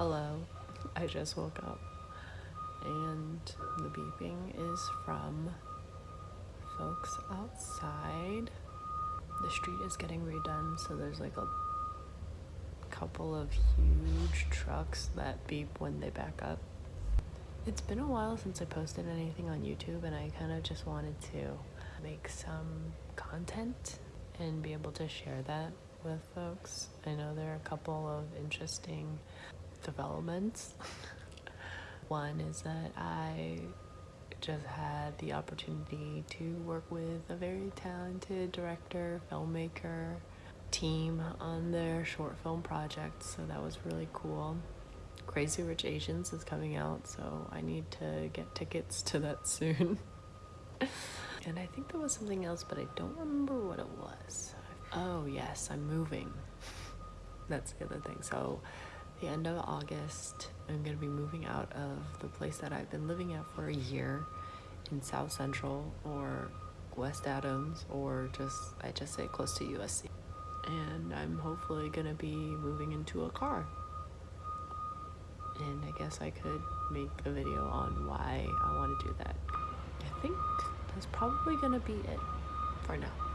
Hello, I just woke up and the beeping is from folks outside. The street is getting redone, so there's like a couple of huge trucks that beep when they back up. It's been a while since I posted anything on YouTube, and I kind of just wanted to make some content and be able to share that with folks. I know there are a couple of interesting developments. One is that I just had the opportunity to work with a very talented director, filmmaker team on their short film project, so that was really cool. Crazy Rich Asians is coming out, so I need to get tickets to that soon. and I think there was something else, but I don't remember what it was. Oh, yes, I'm moving. That's the other thing. So, the end of August, I'm going to be moving out of the place that I've been living at for a year in South Central or West Adams or just, I just say close to USC. And I'm hopefully going to be moving into a car. And I guess I could make a video on why I want to do that. I think that's probably going to be it for now.